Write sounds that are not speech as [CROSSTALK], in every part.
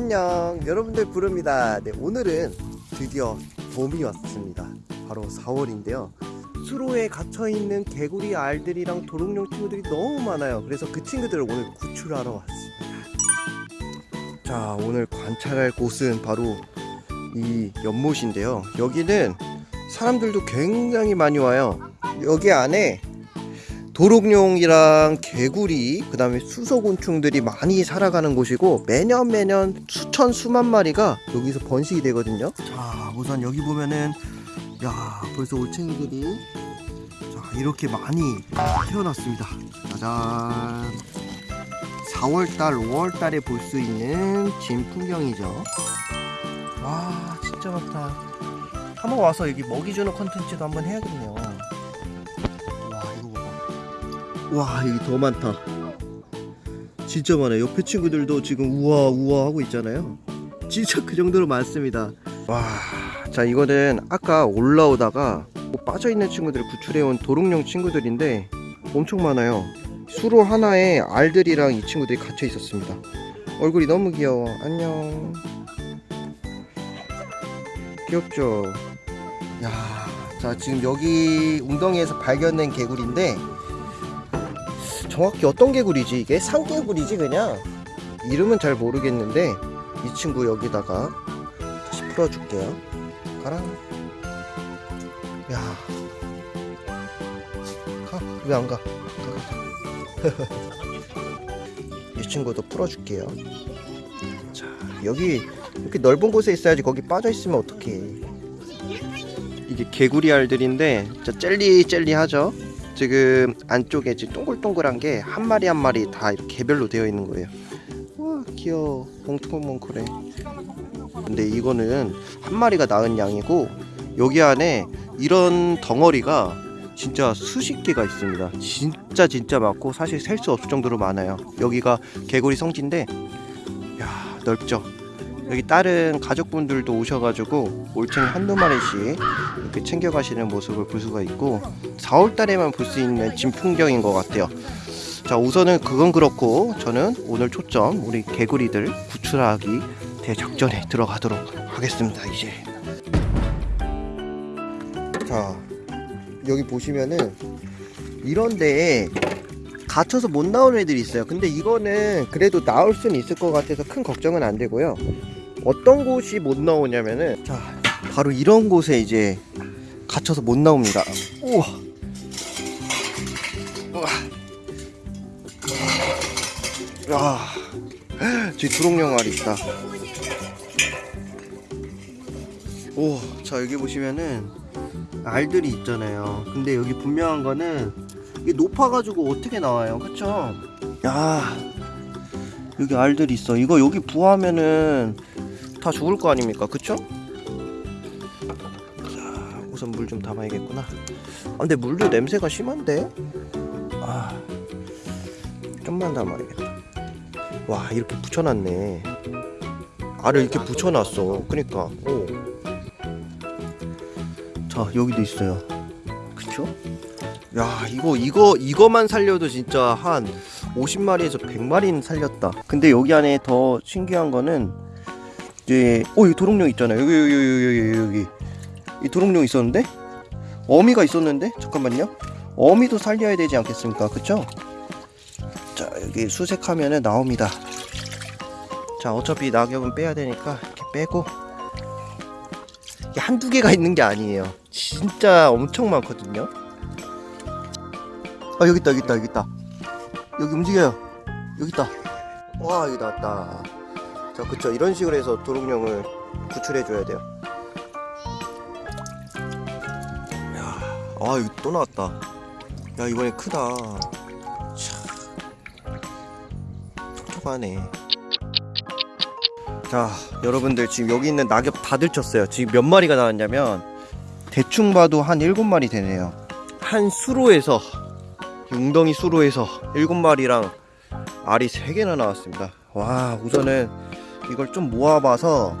안녕. 여러분들 부릅니다. 네 오늘은 드디어 봄이 왔습니다. 바로 4월인데요. 수로에 갇혀있는 개구리 알들이랑 도롱뇽 친구들이 너무 많아요. 그래서 그 친구들을 오늘 구출하러 왔습니다. 자 오늘 관찰할 곳은 바로 이 연못인데요. 여기는 사람들도 굉장히 많이 와요. 여기 안에 도롱뇽이랑 개구리 그 다음에 수소곤충들이 많이 살아가는 곳이고 매년 매년 수천 수만 마리가 여기서 번식이 되거든요. 자 우선 여기 보면은 야 벌써 올챙이들이 자 이렇게 많이 태어났습니다. 짜잔. 4월달 5월달에 볼 수 있는 진 풍경이죠. 와 진짜 많다. 한번 와서 여기 먹이 주는 컨텐츠도 한번 해야겠네요 와 여기 더 많다. 진짜 많아요. 옆에 친구들도 지금 우와 우와 하고 있잖아요. 진짜 그 정도로 많습니다. 와 자 이거는 아까 올라오다가 뭐 빠져있는 친구들을 구출해온 도롱뇽 친구들인데 엄청 많아요. 수로 하나에 알들이랑 이 친구들이 갇혀 있었습니다. 얼굴이 너무 귀여워. 안녕. 귀엽죠? 야, 자 지금 여기 웅덩이에서 발견된 개구리인데 정확히 어떤 개구리지? 이게 산개구리지 그냥? 이름은 잘 모르겠는데 이 친구 여기다가 다시 풀어줄게요. 가라. 야. 가, 왜 안 가? 가, 가, 가. [LAUGHS] 이 친구도 풀어줄게요. 자 여기 이렇게 넓은 곳에 있어야지 거기 빠져 있으면 어떡해. 이게 개구리 알들인데 진짜 젤리 젤리 하죠 지금 안쪽에 지금 동글동글한 게 한 마리 한 마리 다 개별로 되어 있는 거예요. 와 귀여워. 몽통몽클해 근데 이거는 한 마리가 낳은 양이고 여기 안에 이런 덩어리가 진짜 수십 개가 있습니다. 진짜 진짜 많고 사실 셀 수 없을 정도로 많아요. 여기가 개구리 성지인데 야 넓죠 여기 다른 가족분들도 오셔가지고 올챙이 한두 마리씩 이렇게 챙겨가시는 모습을 볼 수가 있고 4월 달에만 볼 수 있는 진풍경인 것 같아요. 자 우선은 그건 그렇고 저는 오늘 초점 우리 개구리들 구출하기 대작전에 들어가도록 하겠습니다 이제. 자 여기 보시면은 이런 데에 갇혀서 못 나오는 애들이 있어요. 근데 이거는 그래도 나올 수는 있을 것 같아서 큰 걱정은 안 되고요 어떤 곳이 못 나오냐면은 자 바로 이런 곳에 이제 갇혀서 못 나옵니다. 우와. 우와. 야. 저기 두롱령 알이 있다. 오자 여기 보시면은 알들이 있잖아요. 근데 여기 분명한 거는 이게 높아가지고 어떻게 나와요? 그쵸? 야. 여기 알들이 있어. 이거 여기 부화하면은 다 죽을 거 아닙니까? 그쵸? 자 우선 물 좀 담아야겠구나. 아 근데 물도 냄새가 심한데? 아 좀만 담아야겠다. 와 이렇게 붙여놨네. 알을 이렇게 붙여놨어. 그니까. 오. 자 여기도 있어요. 그쵸? 야 이거 이거 이거만 살려도 진짜 한 50마리에서 100마리는 살렸다. 근데 여기 안에 더 신기한 거는 어 여기 도롱뇽 있잖아요. 여기 여기 여기 여기 여기 이 도롱뇽 있었는데? 어미가 있었는데? 잠깐만요. 어미도 살려야 되지 않겠습니까? 그쵸? 자 여기 수색하면은 나옵니다. 자 어차피 낙엽은 빼야 되니까 이렇게 빼고. 이게 한두 개가 있는 게 아니에요. 진짜 엄청 많거든요. 아 여기 있다 여기 있다 여기 있다. 여기 움직여요. 여기 있다. 와 여기 나왔다 자 그쵸. 이런 식으로 해서 도롱뇽을 구출해 줘야 돼요. 야아 여기 또 나왔다. 야 이번에 크다. 참 촉촉하네. 자 여러분들 지금 여기 있는 낙엽 다 들쳤어요. 지금 몇 마리가 나왔냐면 대충 봐도 한 7마리 되네요. 한 수로에서 웅덩이 수로에서 7마리랑 알이 3개나 나왔습니다. 와 우선은 이걸 좀 모아봐서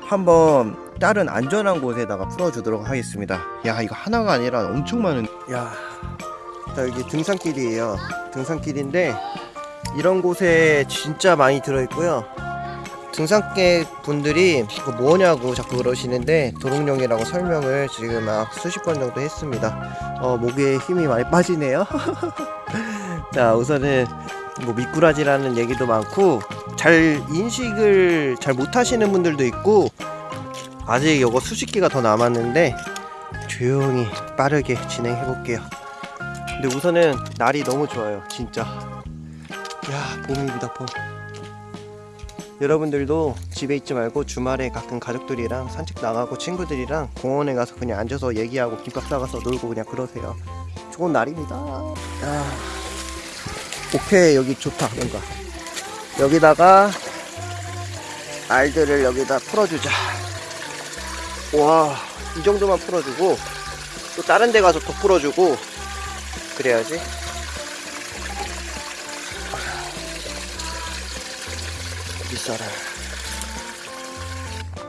한번 다른 안전한 곳에다가 풀어주도록 하겠습니다 야 이거 하나가 아니라 엄청 많은 야 자, 여기 등산길이에요 등산길인데 이런 곳에 진짜 많이 들어있고요 등산객 분들이 이거 뭐냐고 자꾸 그러시는데 도롱뇽이라고 설명을 지금 막 수십 번 정도 했습니다. 어, 목에 힘이 많이 빠지네요. [LAUGHS] 자, 우선은 뭐 미꾸라지라는 얘기도 많고 잘 인식을 잘 못하시는 분들도 있고 아직 이거 수십 개가 더 남았는데 조용히 빠르게 진행해 볼게요. 근데 우선은 날이 너무 좋아요, 진짜. 야, 봄입니다, 봄. 여러분들도 집에 있지 말고 주말에 가끔 가족들이랑 산책 나가고 친구들이랑 공원에 가서 그냥 앉아서 얘기하고 김밥 싸가서 놀고 그냥 그러세요. 좋은 날입니다. 아, 오케이 여기 좋다 뭔가. 여기다가 알들을 여기다 풀어주자. 와, 이 정도만 풀어주고 또 다른 데 가서 또 풀어주고 그래야지. 있어라.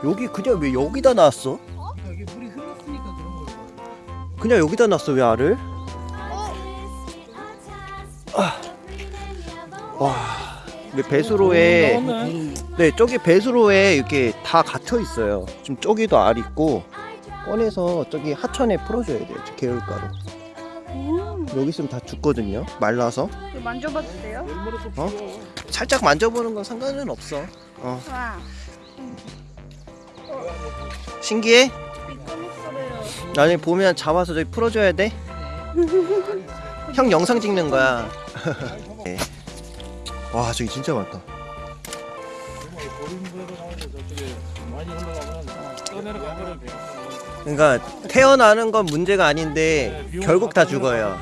여기 그냥 왜 여기다 놨어? 여기 물이 흘렀으니까 그런 걸. 그냥 여기다 놨어 왜 알을? 왜 배수로에 네 저기 배수로에 이렇게 다 갇혀 있어요. 지금 저기도 알 있고 꺼내서 저기 하천에 풀어줘야 돼요. 저 개울가로. 여기 있으면 다 죽거든요. 말라서. 만져봐도 돼요? 어? 살짝 만져보는 건 상관은 없어. 어. 와, 신기해? 나중에 보면 잡아서 저기 풀어줘야 돼. [LAUGHS] 형 영상 찍는 거야. [LAUGHS] 네. 와 저기 진짜 많다. 그러니까 태어나는 건 문제가 아닌데 결국 다 죽어요.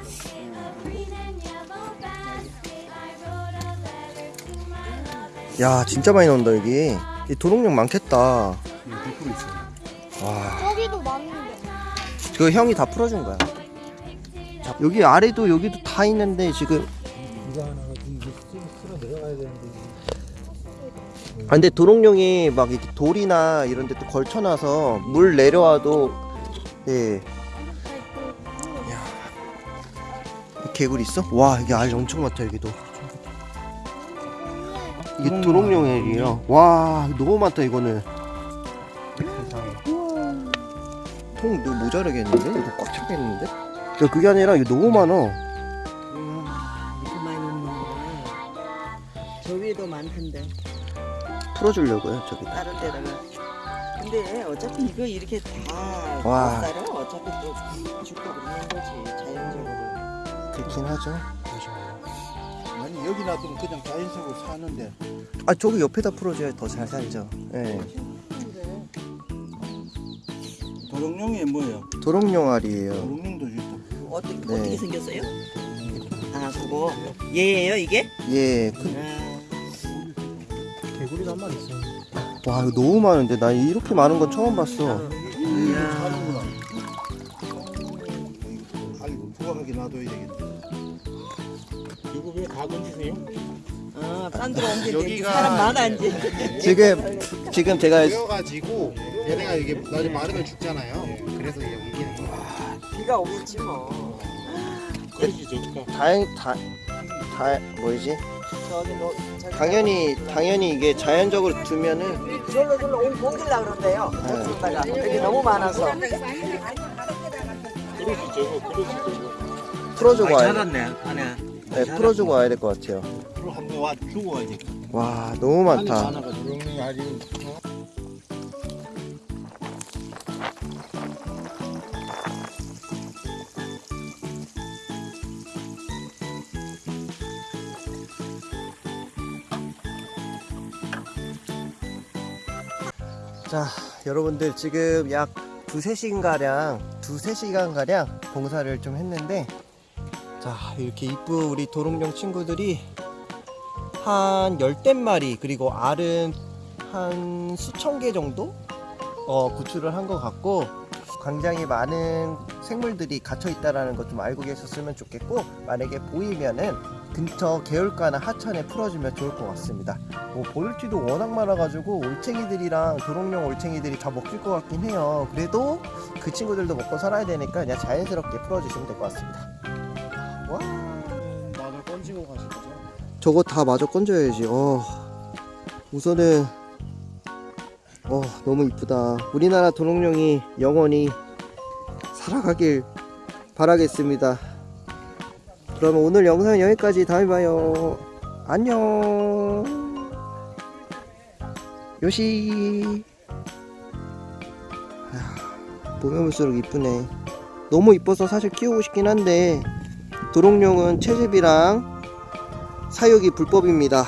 야 진짜 많이 나온다 여기. 이 도롱뇽 많겠다. 와. 저기도 많은데. 그 형이 다 풀어준 거야. 자, 여기 아래도 여기도 다 있는데 지금 아, 근데 도롱뇽이 막 이렇게 돌이나 이런 데 또 걸쳐놔서 물 내려와도 예 개구리 있어? 와 이게 알 엄청 많다 여기도 이게 도롱뇽이에요 와 너무 많다 이거는 통 너무 모자르겠는데? 이거 꽉 차겠는데? 야, 그게 아니라 이거 너무 많아 이렇게 많이 넣는 거야. 저 위에도 많던데 풀어주려고요 저기다 다른 데다가. 근데 어차피 이거 이렇게 다 와. 쌀은 어차피 또 죽고 그러는 거지 자연적으로. 그렇긴 하죠 아니 여기 놔두면 그냥 자연적으로 사는데 아 저기 옆에다 풀어줘야 더 잘 살죠 예. 도롱뇽이 뭐예요? 도롱뇽알이에요 도롱뇽도 있다. 어떻게 네. 어떻게 생겼어요? 아 그거 얘예요 이게? 예. 그, 아, 한 마리 있어. 와 이거 너무 많은데 나 이렇게 많은 건 처음 봤어 이야. 아이고 부각하게 놔둬야 되겠네. 이거 왜 가건지세요? 어, 딴 데로 옮길 때 여기가- 사람 많아 이제. 지금 지금 제가 되어가지고 얘네가 이게 나중에 마르면 죽잖아요. 그래서 얘 옮기는 거야. 비가 오겠지 뭐. 그러지 저기가. 다행 다, 다 뭐지 저기 너 저기 당연히 당연히 이게 자연적으로 두면은 절로 절로 옮- 옮기려 그런대요. 저쪽다가 여기 너무 많아서. 그러지 저거. 풀어주고 와야 돼. 잘았네 안에. 네, 풀어주고 와야 될 것 같아요 그럼 한번 와 주고 이제. 와 너무 많다 도롱뇽이 아주 자 여러분들 지금 약 두세 시간가량 두세 시간가량 봉사를 좀 했는데 자 이렇게 이쁜 우리 도롱뇽 친구들이 한 열댓 마리 그리고 알은 한 수천 개 정도? 어, 구출을 한 것 같고 굉장히 많은 생물들이 갇혀 있다라는 것 좀 알고 계셨으면 좋겠고 만약에 보이면은 근처 개울가나 하천에 풀어주면 좋을 것 같습니다. 뭐 볼티도 워낙 많아가지고 올챙이들이랑 도롱뇽 올챙이들이 다 먹힐 것 같긴 해요. 그래도 그 친구들도 먹고 살아야 되니까 그냥 자연스럽게 풀어주시면 될 것 같습니다. 와, 마늘 건지고 가실 거죠? 저거 다 마저 건져야지. 어, 우선은 어 너무 이쁘다 우리나라 도롱뇽이 영원히 살아가길 바라겠습니다 그러면 오늘 영상은 여기까지. 다음에 봐요. 안녕. 요시. 아, 보면 볼수록 이쁘네. 너무 이뻐서 사실 키우고 싶긴 한데 도롱뇽은 채집이랑 사육이 불법입니다